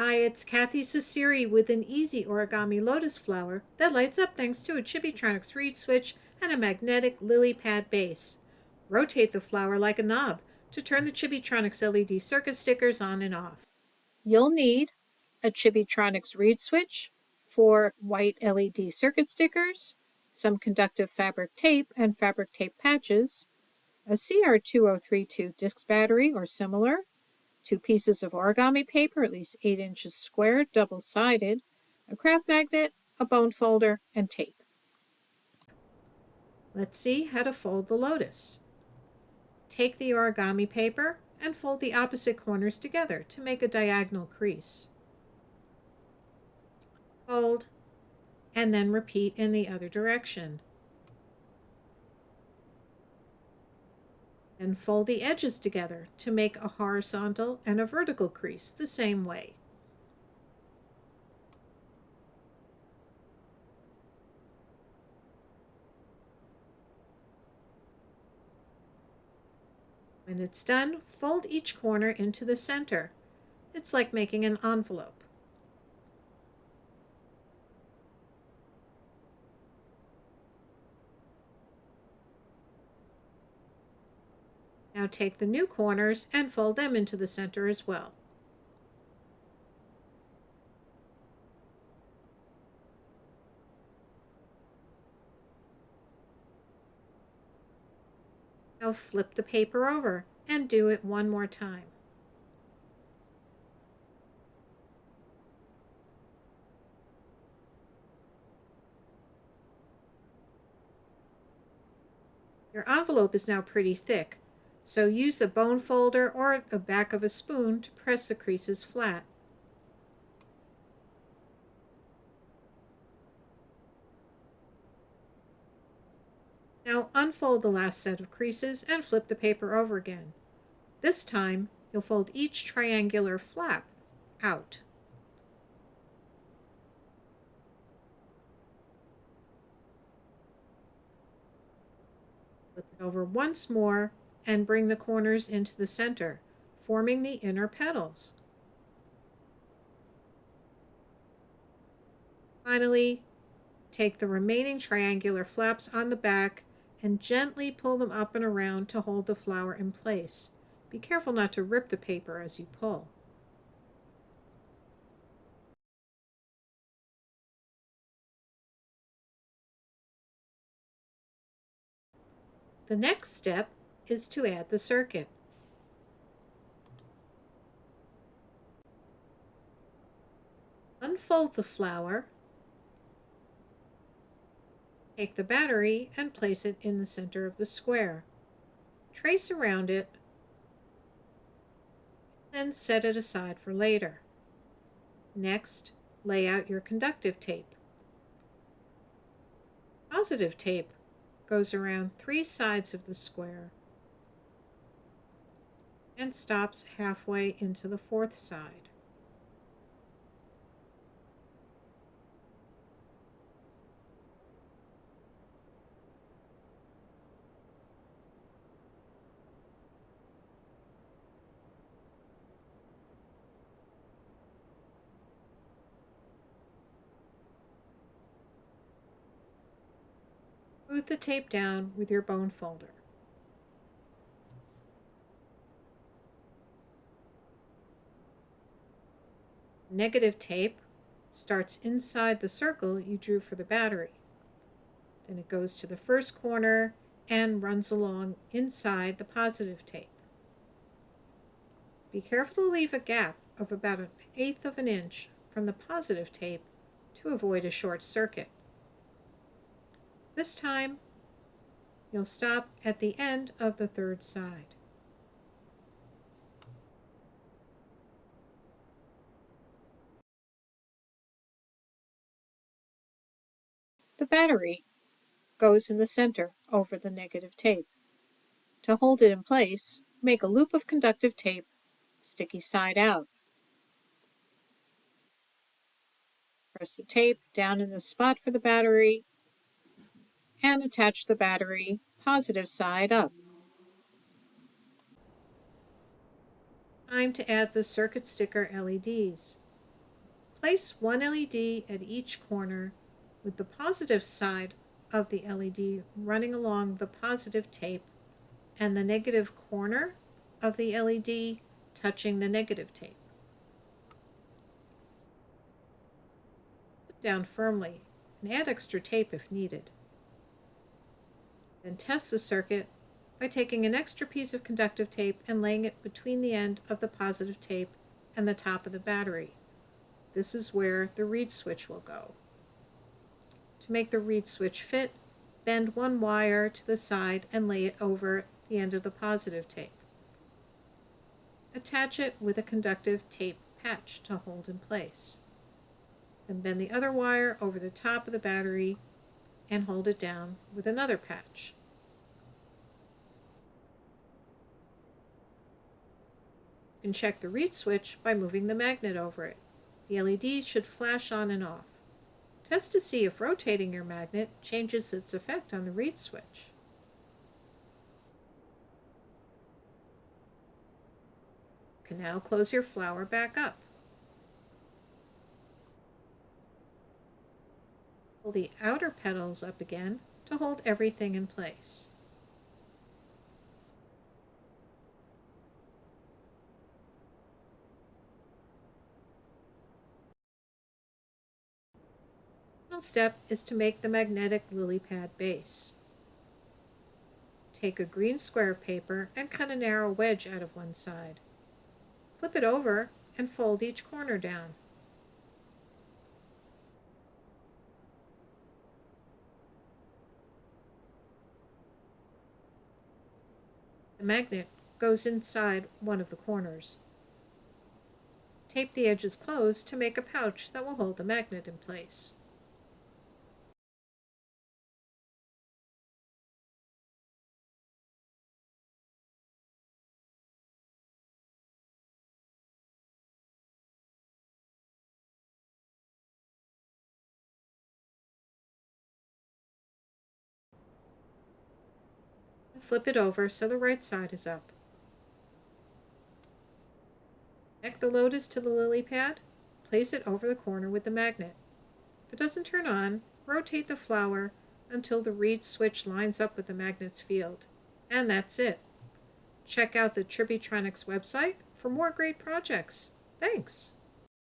Hi, it's Kathy Ceceri with an easy origami lotus flower that lights up thanks to a Chibitronics reed switch and a magnetic lily pad base. Rotate the flower like a knob to turn the Chibitronics LED circuit stickers on and off. You'll need a Chibitronics reed switch, four white LED circuit stickers, some conductive fabric tape and fabric tape patches, a CR2032 disc battery or similar, two pieces of origami paper at least 8 inches square, double-sided, a craft magnet, a bone folder, and tape. Let's see how to fold the lotus. Take the origami paper and fold the opposite corners together to make a diagonal crease. Fold, and then repeat in the other direction. And fold the edges together to make a horizontal and a vertical crease the same way. When it's done, fold each corner into the center. It's like making an envelope. Now take the new corners and fold them into the center as well. Now flip the paper over and do it one more time. Your envelope is now pretty thick, so use a bone folder or the back of a spoon to press the creases flat. Now unfold the last set of creases and flip the paper over again. This time, you'll fold each triangular flap out. Flip it over once more and bring the corners into the center, forming the inner petals. Finally, take the remaining triangular flaps on the back and gently pull them up and around to hold the flower in place. Be careful not to rip the paper as you pull. The next step is to add the circuit. Unfold the flower, take the battery and place it in the center of the square. Trace around it, then set it aside for later. Next, lay out your conductive tape. Positive tape goes around three sides of the square and stops halfway into the fourth side. Smooth the tape down with your bone folder. Negative tape starts inside the circle you drew for the battery. Then it goes to the first corner and runs along inside the positive tape. Be careful to leave a gap of about an eighth of an inch from the positive tape to avoid a short circuit. This time, you'll stop at the end of the third side. The battery goes in the center over the negative tape. To hold it in place, make a loop of conductive tape, sticky side out. Press the tape down in the spot for the battery and attach the battery positive side up. Time to add the circuit sticker LEDs. Place one LED at each corner with the positive side of the LED running along the positive tape and the negative corner of the LED touching the negative tape. Sit down firmly and add extra tape if needed. Then test the circuit by taking an extra piece of conductive tape and laying it between the end of the positive tape and the top of the battery. This is where the reed switch will go. To make the reed switch fit, bend one wire to the side and lay it over the end of the positive tape. Attach it with a conductive tape patch to hold in place. Then bend the other wire over the top of the battery and hold it down with another patch. You can check the reed switch by moving the magnet over it. The LED should flash on and off. Test to see if rotating your magnet changes its effect on the reed switch. Can now close your flower back up. Pull the outer petals up again to hold everything in place. Final step is to make the magnetic lily pad base. Take a green square of paper and cut a narrow wedge out of one side. Flip it over and fold each corner down. The magnet goes inside one of the corners. Tape the edges closed to make a pouch that will hold the magnet in place. Flip it over so the right side is up. Connect the lotus to the lily pad, place it over the corner with the magnet. If it doesn't turn on, rotate the flower until the reed switch lines up with the magnet's field. And that's it. Check out the Chibitronics website for more great projects. Thanks!